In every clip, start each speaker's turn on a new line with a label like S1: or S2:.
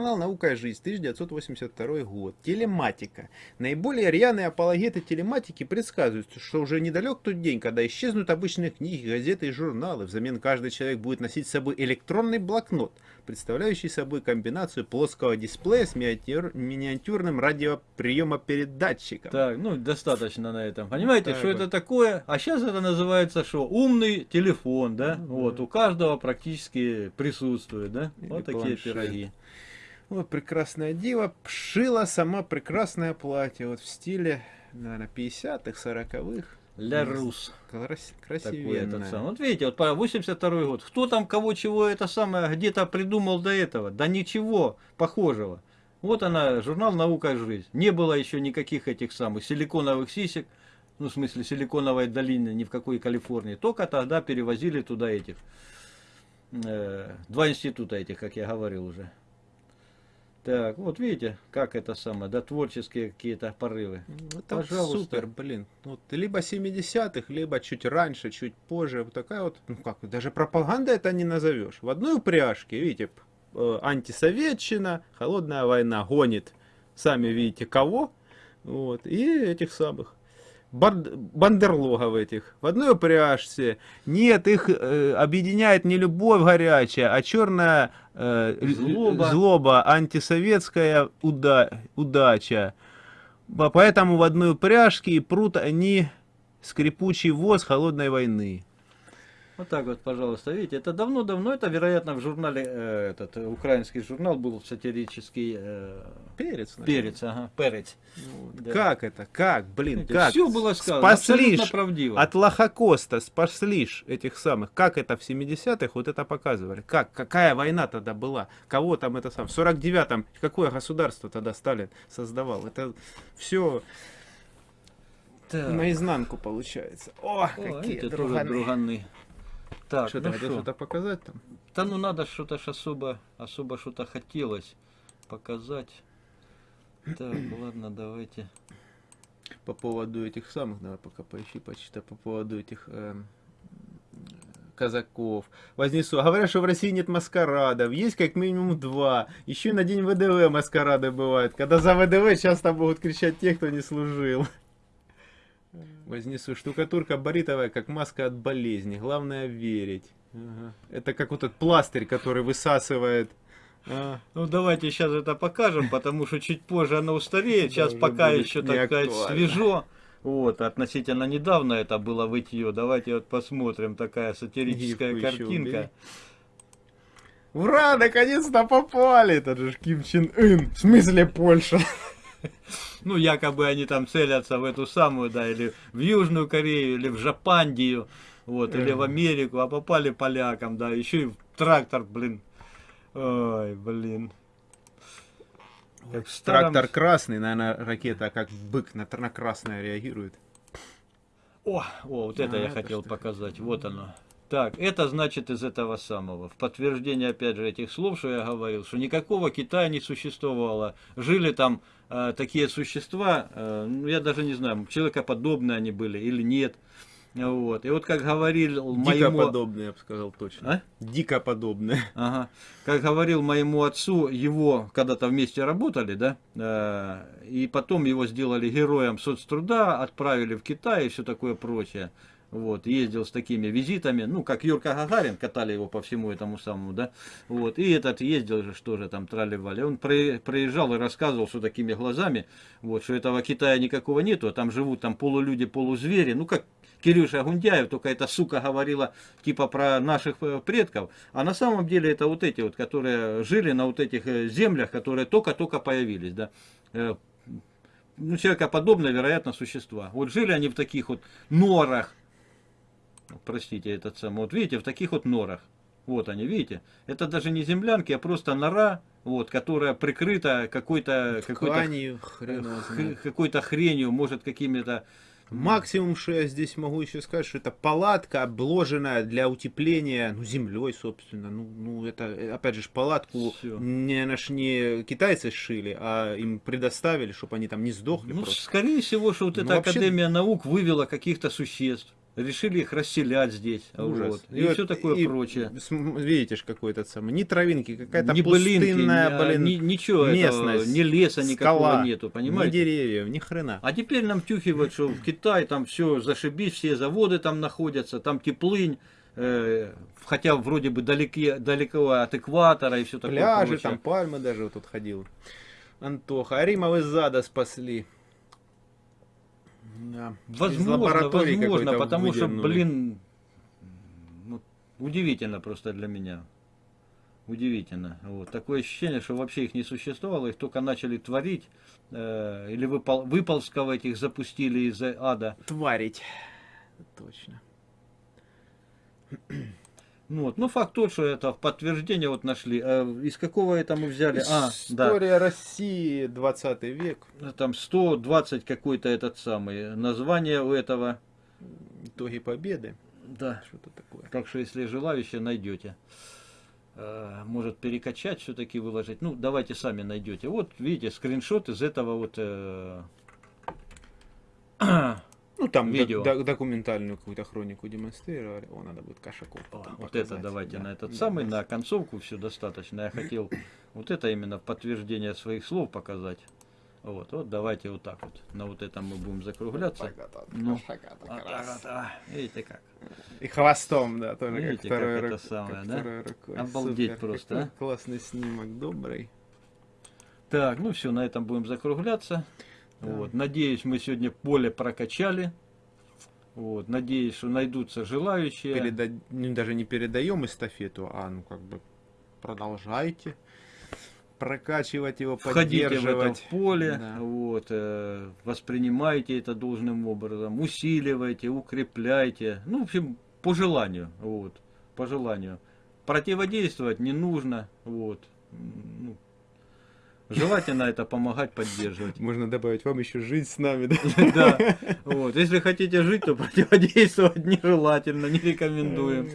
S1: Наука и жизнь, 1982 год. Телематика. Наиболее рьяные апологеты телематики предсказывают, что уже недалек тот день, когда исчезнут обычные книги, газеты и журналы. Взамен каждый человек будет носить с собой электронный блокнот, представляющий собой комбинацию плоского дисплея с миниатюр, миниатюрным радиоприемопередатчиком.
S2: Так, ну достаточно на этом. Понимаете,
S1: Так
S2: что
S1: вот.
S2: это такое? А сейчас это называется что? Умный телефон, да?
S1: Ну,
S2: вот,
S1: да.
S2: у каждого практически присутствует, да?
S1: Или
S2: вот такие
S1: планшет.
S2: пироги.
S1: Вот прекрасная дива шила сама прекрасное платье. Вот в стиле, наверное, 50-х, 40-х.
S2: Ля Рус.
S1: Крас-
S2: этот сам. Вот видите, вот по 82 год. Кто там кого чего это самое где-то придумал до этого? Да ничего похожего. Вот она, журнал «Наука и жизнь». Не было еще никаких этих самых силиконовых сисек, ну, в смысле, силиконовой долины ни в какой Калифорнии. Только тогда перевозили туда этих. э, два института этих, как я говорил уже. Так, вот видите, как это самое, да, творческие какие-то порывы.
S1: Ну, Это
S2: Пожалуйста.
S1: супер, блин. Вот либо 70-х, либо чуть раньше, чуть позже. Вот такая вот, ну как, даже пропаганда это не назовешь. В одной упряжке, видите, э, антисоветчина, холодная война гонит, сами видите, кого. Вот, и этих самых. Банд- бандерлогов этих в одной упряжке. Нет, их э, объединяет не любовь горячая, а черная э,
S2: Злоба.
S1: злоба, антисоветская уда- удача. По- Поэтому в одной упряжке и прут они скрипучий воз холодной войны.
S2: Вот так вот, пожалуйста, видите, это давно-давно, это, вероятно, в журнале, э, этот э, украинский журнал был сатирический э,
S1: Перец, наверное.
S2: перец, ага, перец.
S1: Вот.
S2: Да.
S1: Как это? Как, блин,
S2: Видите,
S1: как?
S2: Все было сказано,
S1: Спасли
S2: абсолютно
S1: ж
S2: правдиво.
S1: От Лохокоста спасли ж этих самых. Как это в 70-х вот это показывали? Как? Какая война тогда была? Кого там это сам? В 49-м какое государство тогда Сталин создавал? Это все
S2: Так.
S1: наизнанку получается. О,
S2: О,
S1: какие друганы.
S2: друганы. Так,
S1: Что
S2: ну
S1: ты хотел что-то показать там?
S2: Да ну надо что-то ж особо, особо что-то хотелось показать. Так, ладно, давайте.
S1: По поводу этих самых, давай пока поищи, почитай, по поводу этих эм, казаков. Вознесу. Говорят, что в России нет маскарадов. Есть как минимум два. Еще на день ВДВ маскарады бывают. Когда за ВДВ часто будут кричать те, кто не служил. Вознесу. Штукатурка баритовая, как маска от болезни. Главное верить. Ага. Это как вот этот пластырь, который высасывает. А,
S2: Ну давайте сейчас это покажем, потому что чуть позже оно устареет. Сейчас
S1: уже
S2: пока еще, так сказать, свежо. Вот, относительно недавно это было вытье. Давайте вот посмотрим, такая сатирическая
S1: убери.
S2: картинка.
S1: Ура, наконец-то попали! Это же Ким Чен Ын. В смысле Польша?
S2: Ну, якобы они там целятся в эту самую, да, или в Южную Корею, или в Жапандию, вот, или в. Америку, а попали полякам, да, еще и в трактор, блин. Ой, блин. Как в старом-
S1: Трактор красный, наверное, ракета как бык на, на красное реагирует.
S2: О, о, вот это
S1: А,
S2: я
S1: это
S2: хотел
S1: что?
S2: показать. Вот оно. Так, это значит из этого самого. В подтверждение, опять же, этих слов, что я говорил, что никакого Китая не существовало. Жили там э, такие существа, э, ну, я даже не знаю, человекоподобные они были или нет. Вот. И вот как говорил
S1: Дико
S2: моему...
S1: подобное, я бы сказал точно.
S2: А?
S1: Дико подобное.
S2: Ага. Как говорил моему отцу, его когда-то вместе работали, да, э, и потом его сделали героем соцтруда, отправили в Китай и все такое прочее. Вот, ездил с такими визитами, ну, как Юрка Гагарин, катали его по всему этому самому, да, вот, и этот ездил же, что же там, трали-вали, он при- приезжал и рассказывал, что такими глазами, вот, что этого Китая никакого нету, а там живут там полулюди, полузвери, ну, как Кирюша Гундяев, только эта сука говорила типа про наших э, предков, а на самом деле это вот эти вот, которые жили на вот этих э, землях, которые только-только появились, да, Э, ну, человекоподобные, вероятно, существа. Вот жили они в таких вот норах, простите, этот самый, вот видите, в таких вот норах. Вот они, видите, это даже не землянки, а просто нора, вот, которая прикрыта какой-то какой-то какой-то хренью, может какими-то
S1: Максимум, что я здесь могу еще сказать, что это палатка, обложенная для утепления, ну, землей, собственно. Ну, ну это, опять же, палатку
S2: Всё.
S1: не, наш, не китайцы сшили, а им предоставили, чтобы они там не сдохли
S2: Ну,
S1: просто.
S2: скорее всего, что вот
S1: Ну,
S2: эта
S1: вообще-
S2: Академия наук вывела каких-то существ. Решили их расселять здесь.
S1: Ужас.
S2: Вот, и,
S1: вот-
S2: все такое
S1: и
S2: прочее.
S1: Видите ж какой этот самый, ни травинки, какая-то
S2: ни
S1: пустынная,
S2: ни-
S1: блин,
S2: ни- ничего этого,
S1: местность,
S2: ни леса никакого
S1: скала,
S2: нету,
S1: ни
S2: понимаете?
S1: деревьев, ни хрена.
S2: А теперь нам тюхивают, что в Китае там все зашибись, все заводы там находятся, там теплынь, э, хотя вроде бы далеки, далеко от экватора и все такое
S1: Пляжи,
S2: прочее.
S1: там пальмы даже вот тут ходил. Антоха, а Рима из ада спасли. Да.
S2: Возможно, возможно, потому что, блин, ну, удивительно просто для меня. Удивительно. Вот. Такое ощущение, что вообще их не существовало, их только начали творить, э, или выпол, выползков этих запустили из ада.
S1: Тварить. Точно.
S2: Ну, вот. ну факт тот, что это в подтверждение вот нашли. Э, из какого это мы взяли? А, да.
S1: История России, 20 век.
S2: Там 120 какой-то этот самый. Название у этого.
S1: Итоги победы.
S2: Да.
S1: Что-то такое.
S2: Так что, если желающие, найдете. Э, Может перекачать, все-таки выложить. Ну, давайте сами найдете. Вот, видите, скриншот из этого вот... э,
S1: Ну, там
S2: Видео.
S1: док- док- документальную какую-то хронику демонстрировали. О, надо будет Кошаков
S2: О,
S1: потом
S2: вот
S1: показать.
S2: это давайте
S1: Да,
S2: на этот
S1: да.
S2: самый, на концовку все достаточно. Я хотел вот это именно в подтверждение своих слов показать. Вот, вот давайте вот так вот. На вот этом мы будем закругляться. Ну, а, видите как.
S1: И хвостом, да, тоже
S2: Видите,
S1: как второй
S2: как это самое,
S1: как
S2: да?
S1: рукой.
S2: Обалдеть
S1: Супер.
S2: просто,
S1: Какой
S2: а.
S1: Классный снимок, добрый.
S2: Так, ну все, на этом будем закругляться.
S1: Да.
S2: Вот, надеюсь, мы сегодня поле прокачали. Вот, надеюсь, что найдутся желающие.
S1: Переда- ну, даже не передаем эстафету, а ну как бы продолжайте прокачивать его,
S2: Входите в это
S1: поддерживать.
S2: поле,
S1: Да.
S2: вот, э, воспринимайте это должным образом, усиливайте, укрепляйте. Ну, в общем, по желанию. Вот, по желанию. Противодействовать не нужно. Вот. Ну, желательно это помогать, поддерживать.
S1: Можно добавить вам еще жить с нами, да?
S2: Вот. Если хотите жить, то противодействовать нежелательно, не рекомендуем.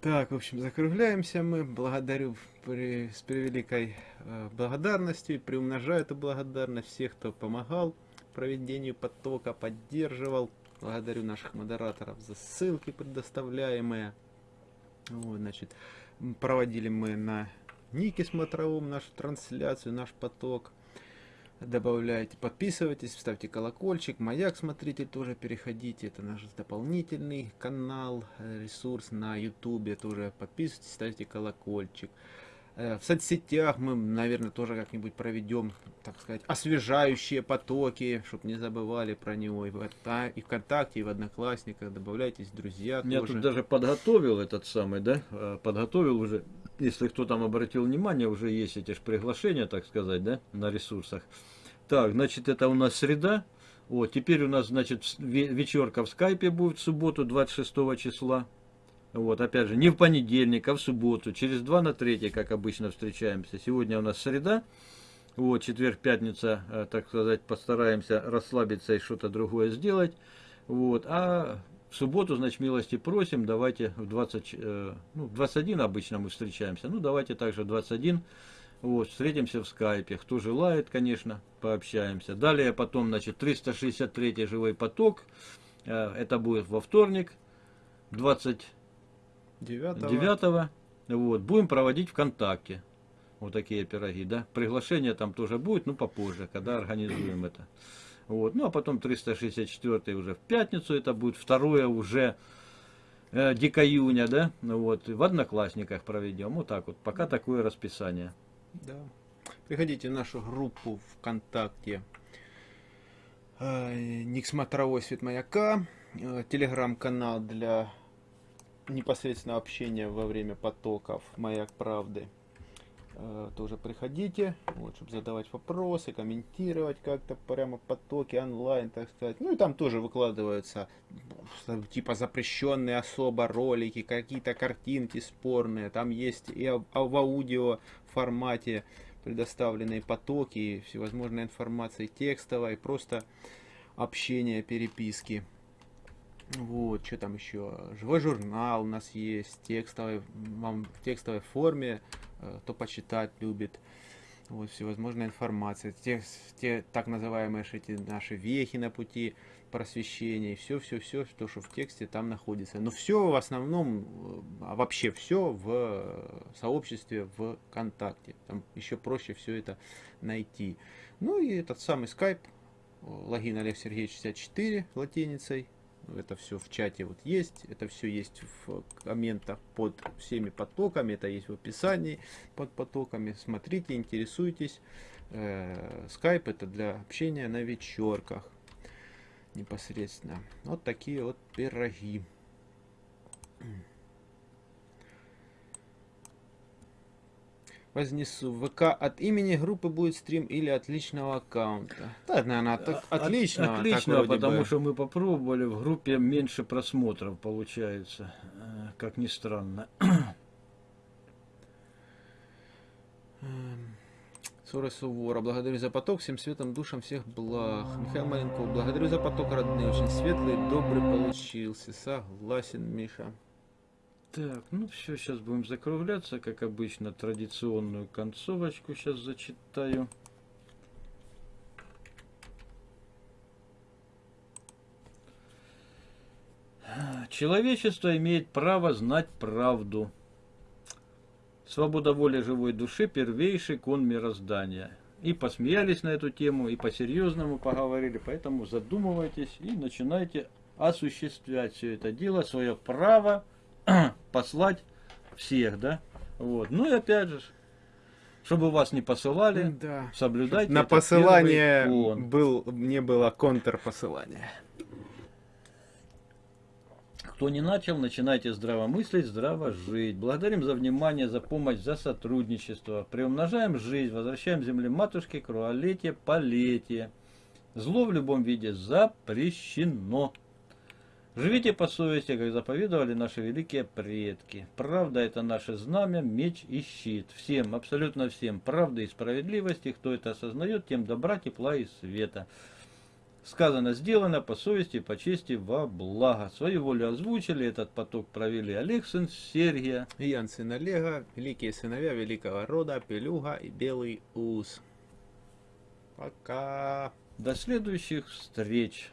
S1: Так, в общем, закругляемся мы. Благодарю при- с превеликой э, благодарностью и приумножаю эту благодарность всех, кто помогал проведению потока, поддерживал. Благодарю наших модераторов за ссылки предоставляемые. Вот, значит, проводили мы на Нике Смотровом нашу трансляцию, наш поток. Добавляйте, подписывайтесь, ставьте колокольчик. Маяк смотритель тоже переходите. Это наш дополнительный канал, э, ресурс на ютубе. Тоже подписывайтесь, ставьте колокольчик. Э, В соцсетях мы, наверное, тоже как-нибудь проведем, так сказать, освежающие потоки, чтобы не забывали про него. И в, и ВКонтакте, и в Одноклассниках. Добавляйтесь, друзья
S2: Я
S1: тоже.
S2: тут даже подготовил этот самый, да, э, подготовил уже, если кто там обратил внимание, уже есть эти ж приглашения, так сказать, да, на ресурсах. Так, значит, это у нас среда. Вот, теперь у нас, значит, вечерка в скайпе будет в субботу, 26 числа. Вот, опять же, не в понедельник, а в субботу, через 2 на 3, как обычно встречаемся. Сегодня у нас среда, вот, четверг, пятница, э, так сказать, постараемся расслабиться и что-то другое сделать. Вот, а в субботу, значит, милости просим, давайте в 20, э, ну, в 21 обычно мы встречаемся, ну, давайте также в 21, вот, встретимся в скайпе, кто желает, конечно, пообщаемся. Далее потом, значит, 363 живой поток, э, это будет во вторник, 29
S1: Девятого.
S2: вот, будем проводить ВКонтакте. Вот такие пироги, да. Приглашение там тоже будет, ну попозже, когда организуем это. Вот. Ну а потом 364 уже в пятницу, это будет второе уже э, дико июня, да. Ну Вот. В Одноклассниках проведем. Вот так вот. Пока такое расписание.
S1: Да. Приходите в нашу группу ВКонтакте. Э, Свет Маяка. э, Телеграм-канал для непосредственного общения во время потоков Маяк Правды. Э, Тоже приходите, вот, чтобы задавать вопросы, комментировать как-то прямо в потоке онлайн, так сказать. Ну и там тоже выкладываются типа запрещенные особо ролики, какие-то картинки спорные. Там есть и а в аудио формате предоставленные потоки, всевозможная информация текстовая, и просто общение, переписки. Вот, что там еще? Живой журнал у нас есть, текстовый, в текстовой форме, кто почитать любит. вот всевозможная информация, те, те так называемые эти наши вехи на пути просвещения, все, все, все, то, что в тексте там находится. Но все в основном, э, а вообще все в э, сообществе ВКонтакте. Там еще проще все это найти. Ну и этот самый скайп, логин Олег Сергеевич 64 латиницей, это все в чате вот есть, это все есть в комментах под всеми потоками, это есть в описании под потоками. Смотрите, интересуйтесь. Скайп это для общения на вечерках непосредственно. Вот такие вот пироги. Вознесу. В ВК от имени группы будет стрим или от личного аккаунта? Да, наверное, от, от, от личного.
S2: От личного, потому бы. что мы попробовали, в группе меньше просмотров получается, э, как ни странно.
S1: Ссоры Сувора. Благодарю за поток, всем светом, душам, всех благ. Михаил Маленков. Благодарю за поток, родные. Очень светлый, добрый получился. Согласен, Миша.
S2: Так, ну все, сейчас будем закругляться, как обычно, традиционную концовочку сейчас зачитаю. Человечество имеет право знать правду. Свобода воли живой души – первейший кон мироздания. И посмеялись на эту тему, и по-серьезному поговорили, поэтому задумывайтесь и начинайте осуществлять все это дело, свое право – послать всех, да? Вот. Ну и опять же, чтобы вас не посылали, да. соблюдайте.
S1: На посылание был, не было контрпосылания.
S2: Кто не начал, начинайте здраво мыслить, здраво жить. Благодарим за внимание, за помощь, за сотрудничество. Приумножаем жизнь, возвращаем земле матушке, круолетие, полетие. Зло в любом виде запрещено. Живите по совести, как заповедовали наши великие предки. Правда это наше знамя, меч и щит. Всем, абсолютно всем, правда и справедливости, кто это осознает, тем добра, тепла и света. Сказано, сделано по совести, по чести, во благо. Свою волю озвучили, этот поток провели Олег, сын Сергия.
S1: Ян, сын Олега, великие сыновья великого рода, Пелюга и Белый Ус. Пока.
S2: До следующих встреч.